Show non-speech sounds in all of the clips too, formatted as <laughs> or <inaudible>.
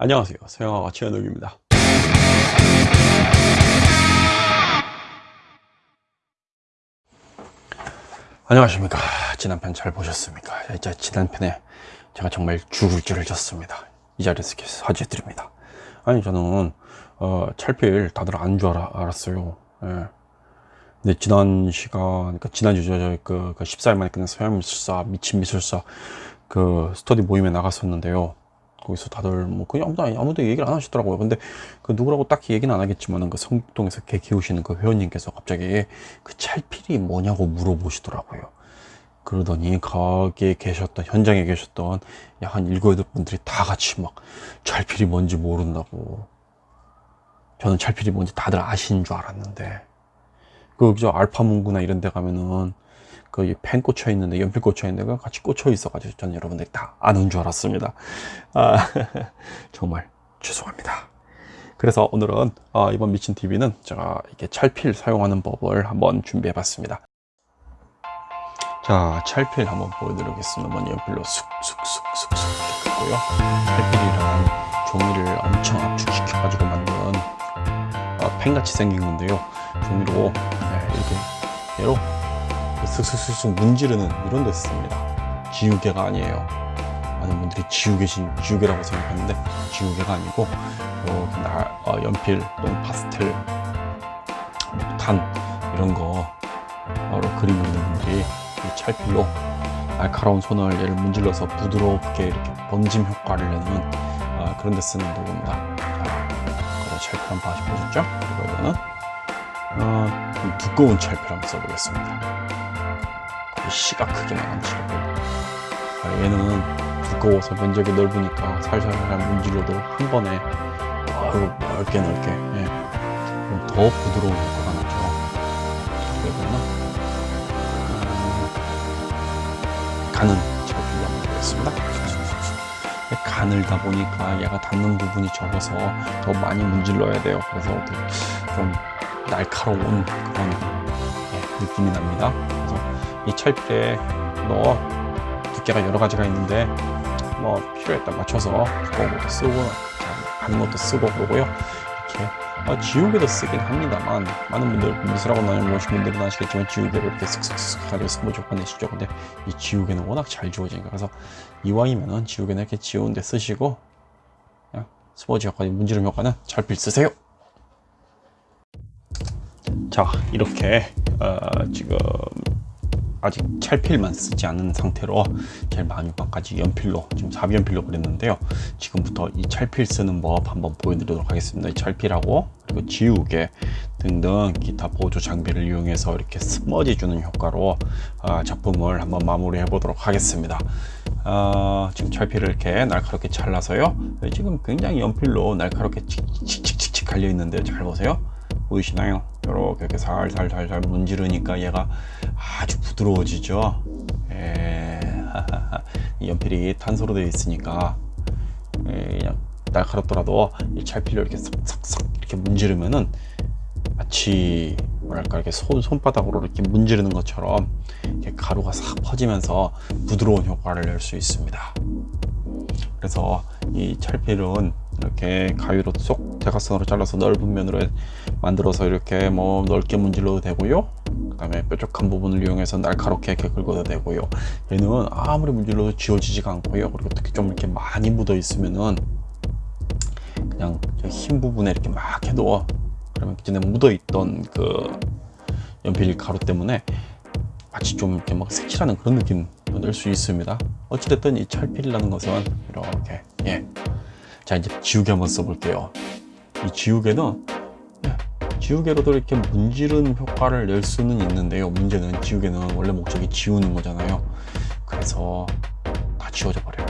안녕하세요. 서영아가 최현욱입니다. 안녕하십니까. 지난 편 잘 보셨습니까? 이제 지난 편에 제가 정말 죽을 줄을 졌습니다. 이 자리에서 사죄 드립니다. 아니 저는 어, 찰필 다들 안 줄 알았어요. 예. 근데 지난 시간 그러니까 지난주 저그 그 14일 만에 끝난 서양 미술사 미친 미술사 그 스터디 모임에 나갔었는데요 거기서 다들 뭐 그냥 아무도 아무도 얘기를 안 하시더라고요. 근데 그 누구라고 딱히 얘기는 안 하겠지만은 그 성북동에서 개 키우시는 그 회원님께서 갑자기 그 찰필이 뭐냐고 물어보시더라고요. 그러더니 거기에 계셨던 현장에 계셨던 약 한 일곱 여덟 분들이 다 같이 막 찰필이 뭔지 모른다고. 저는 찰필이 뭔지 다들 아시는 줄 알았는데 그저 알파문구나 이런 데 가면은 그펜 꽂혀 있는데 연필 꽂혀 있는 데가 같이 꽂혀 있어 가지고 저는 여러분들이 다 아는 줄 알았습니다. 아, <laughs> 정말 죄송합니다. 그래서 오늘은 어, 이번 미친 TV는 제가 이렇게 찰필 사용하는 법을 한번 준비해 봤습니다. 자 찰필 한번 보여드리겠습니다. 먼저 연필로 쑥쑥쑥쑥쑥 이렇게 긋고요. 찰필이란 종이를 엄청 압축시켜 가지고 만든 어, 펜같이 생긴 건데요. 종이로 네, 이렇게 얘로 슥슥슥슥 문지르는 이런 데 씁니다. 지우개가 아니에요. 많은 분들이 지우개신 지우개라고 생각하는데 지우개가 아니고 이렇게 나, 어, 연필 또는 파스텔 목탄 이런 거 바로 그리고 있는 분들이 이 찰필로 날카로운 손을 얘를 문질러서 부드럽게 이렇게 번짐 효과를 내는 어, 그런 데 쓰는 도구입니다. 자, 찰필 한번 보셨죠? 그리고 이거는 어, 두꺼운 찰필 한번 써보겠습니다. 시가 크게 나간 칠고 아, 얘는 두꺼워서 면적이 넓으니까 살살살 문질러도 한 번에 아유 넓게 넓게. 예. 더 부드러운 효과가 나죠. 그러면 음, 간은 잘 불러보겠습니다. 가늘다 보니까 얘가 닿는 부분이 적어서 더 많이 문질러야 돼요. 그래서 좀 날카로운 그런 예, 느낌이 납니다. 이 철필에 뭐 두께가 여러 가지가 있는데 뭐 필요에 따라 맞춰서 두꺼운 것도 쓰고 가는 것도 쓰고 그러고요. 이렇게 어, 지우개도 쓰긴 합니다만 많은 분들 미술학원 다녀보신 분들은 아시겠지만 지우개를 이렇게 가지고 스모지 효과 내시죠. 근데 이 지우개는 워낙 잘 지워지니까. 그래서 이왕이면은 지우개는 이렇게 지우는데 쓰시고 그냥 스모지 효과 문지름 효과는 잘 필 쓰세요 자 이렇게 어, 지금 아직 찰필만 쓰지 않은 상태로 제일 마지막까지 연필로 지금 4연필로 그렸는데요. 지금부터 이 찰필 쓰는 법 한번 보여드리도록 하겠습니다. 이 찰필하고 그리고 지우개 등등 기타 보조 장비를 이용해서 이렇게 스머지 주는 효과로 어, 작품을 한번 마무리해 보도록 하겠습니다. 어, 지금 찰필을 이렇게 날카롭게 잘라서요. 지금 굉장히 연필로 날카롭게 칙칙칙칙 갈려 있는데 잘 보세요. 보이시나요? 이렇게 이렇게 살살살살 문지르니까 얘가 아주 부드러워지죠. 에... <laughs> 이 연필이 탄소로 되어 있으니까 에... 그냥 날카롭더라도 이 찰필로 이렇게 싹싹싹 이렇게 문지르면은 마치 뭐랄까 이렇게 손, 손바닥으로 이렇게 문지르는 것처럼 이렇게 가루가 싹 퍼지면서 부드러운 효과를 낼 수 있습니다. 그래서 이 찰필은 이렇게 가위로 쏙 대각선으로 잘라서 넓은 면으로 만들어서 이렇게 뭐 넓게 문질러도 되고요. 그 다음에 뾰족한 부분을 이용해서 날카롭게 이렇게 긁어도 되고요. 얘는 아무리 문질러도 지워지지가 않고요. 그리고 특히 좀 이렇게 많이 묻어 있으면은 그냥 흰 부분에 이렇게 막 해도 그러면 전에 묻어 있던 그 연필 가루 때문에 마치 좀 이렇게 막 색칠하는 그런 느낌 낼수 있습니다. 어찌됐든 이 찰필이라는 것은 이렇게 예. 자 이제 지우개 한번 써볼게요. 이 지우개는 예, 지우개로도 이렇게 문지른 효과를 낼 수는 있는데요. 문제는 지우개는 원래 목적이 지우는 거잖아요. 그래서 다 지워져 버려요.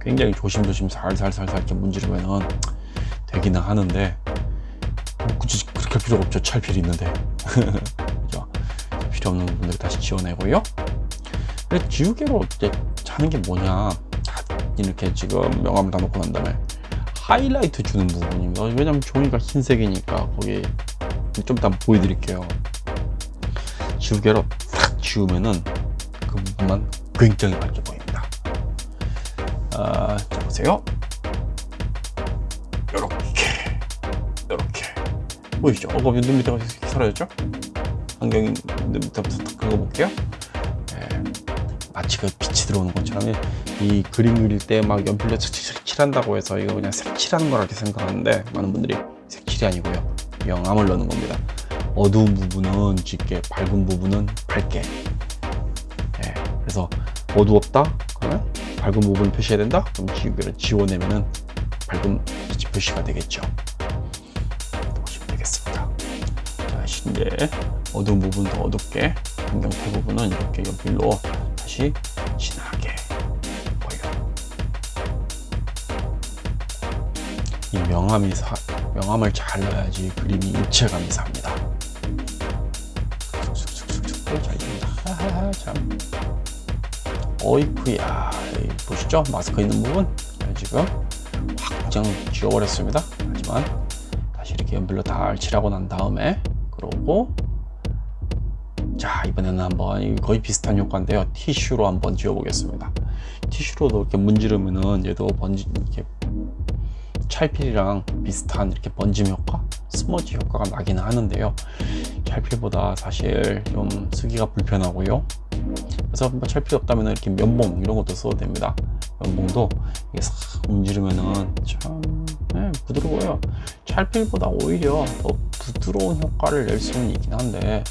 굉장히 조심조심 살살살살 이렇게 문지르면은 되기는 하는데 굳이 그렇게 할 필요가 없죠. 찰필이 있는데. <laughs> 필요 없는 부분들 다시 지워내고요. 지우개로 이제 자는 게 뭐냐 이렇게 지금 명암을 다 놓고 난 다음에 하이라이트 주는 부분입니다 왜냐면 종이가 흰색이니까 거기 좀 이따 보여드릴게요. 지우개로 탁 지우면은 그 부분만 굉장히 밝게 보입니다. 아, 자 보세요. 요렇게요렇게. 보이시죠? 어, 그럼 눈 밑에 사라졌죠? 안경이 눈 밑에 그거 볼게요. 예, 마치 그 빛이 들어오는 것처럼 이 그림 그릴 때 막 연필로 색칠한다고 해서 이거 그냥 색칠하는 거라 이렇게 생각하는데 많은 분들이 색칠이 아니고요. 영암을 넣는 겁니다. 어두운 부분은 짙게, 밝은 부분은 밝게. 예, 그래서 어두웠다? 그러면 밝은 부분을 표시해야 된다? 그럼 지우개를 지워내면은 밝은 빛이 표시가 되겠죠. 보시면 되겠습니다. 자, 이제 어두운 부분 더 어둡게, 안경테 부분은 이렇게 연필로 다시 진하게 보여. 이 명암이 사, 명암을 잘 넣어야지 그림이 입체감이 삽니다. 쑥쑥쑥쑥 잘 됩니다. 하하하 참. 어이쿠야 보시죠 마스크 있는 부분 자, 지금 확 그냥 지워버렸습니다 하지만 다시 이렇게 연필로 다 칠하고 난 다음에 그러고 자 이번에는 한번 거의 비슷한 효과인데요. 티슈로 한번 지워 보겠습니다. 티슈로도 이렇게 문지르면은 얘도 번지 이렇게 찰필이랑 비슷한 이렇게 번짐 효과 스머지 효과가 나기는 하는데요. 찰필보다 사실 좀 쓰기가 불편하고요. 그래서 뭐 찰필 없다면 이렇게 면봉 이런 것도 써도 됩니다. 면봉도 이게 싹 문지르면은 참 네, 부드러워요. 찰필보다 오히려 더 부드러운 효과를 낼 수는 있긴 한데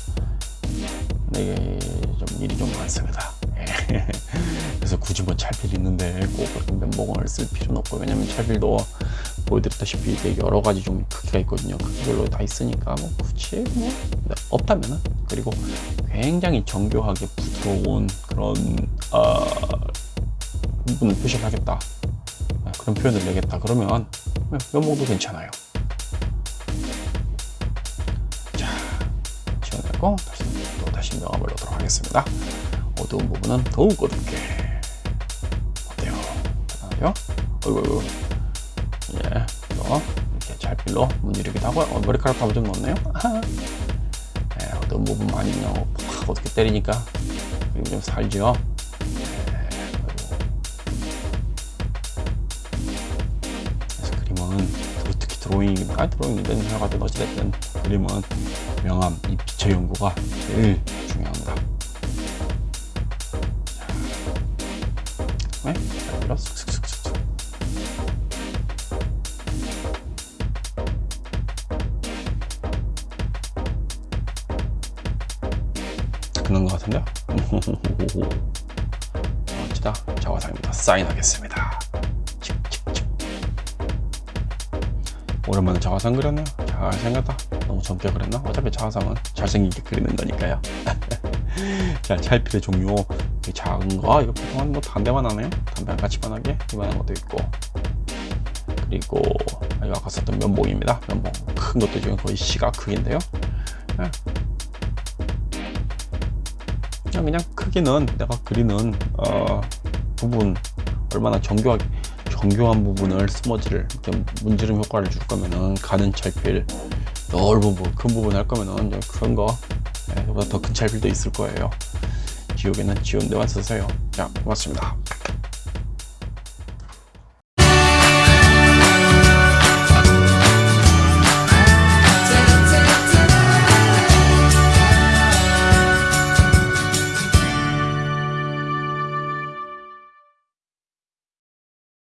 이게 좀 일이 좀 많습니다 예. <laughs> 그래서 굳이 뭐 찰필 있는데 꼭 그렇게 면봉을 쓸 필요는 없고 왜냐면 찰필도 보여드렸다시피 이게 여러 가지 좀 크기가 있거든요. 크기별로 다 있으니까 뭐 굳이 뭐 없다면은 그리고 굉장히 정교하게 부드러운 그런 어, 부분을 표시를 하겠다. 네, 그런 표현을 내겠다. 그러면 면봉도 괜찮아요. 자, 지워내고 다시 명암을 넣도록 하겠습니다. 어두운 부분은 더욱 어둡게 어때요? 괜찮아요? 어이구, 어이구. 예, 이거 이렇게 잘 필로 문지르기도 하고요. 어, 머리카락 한번 좀 넣었네요. 예, 어떤 부분 많이 그냥 팍 어떻게 때리니까 그리고 좀 살죠. 예, 드로잉이든 아 드로잉이든 하여간 어찌됐든 그림은 명암, 이 빛의 연구가 제일 중요합니다. 자, 네. 그런 것 같은데요? <laughs> 멋지다. 자화상입니다. 사인하겠습니다. 오랜만에 자화상 그렸네요. 잘 생겼다. 너무 젊게 그렸나? 어차피 자화상은 잘생기게 그리는 거니까요. <laughs> 자, 찰필의 종류. 이 작은 거, 이거 보통 한뭐 담배만 하네요. 담배랑 같이 만하게 이만한 것도 있고. 그리고 이거 아까 썼던 면봉입니다. 면봉. 큰 것도 지금 거의 시가 크기인데요. 네. 그냥 그냥 크기는 내가 그리는 어, 부분 얼마나 정교하게 정교한 부분을 스머지를 문지름 효과를 줄 거면은 가는 찰필 넓은 부분 큰 부분 할 거면은 큰거 네, 보다 더 큰 찰필도 있을 거예요. 지우개는 지운 데만 쓰세요. 자 고맙습니다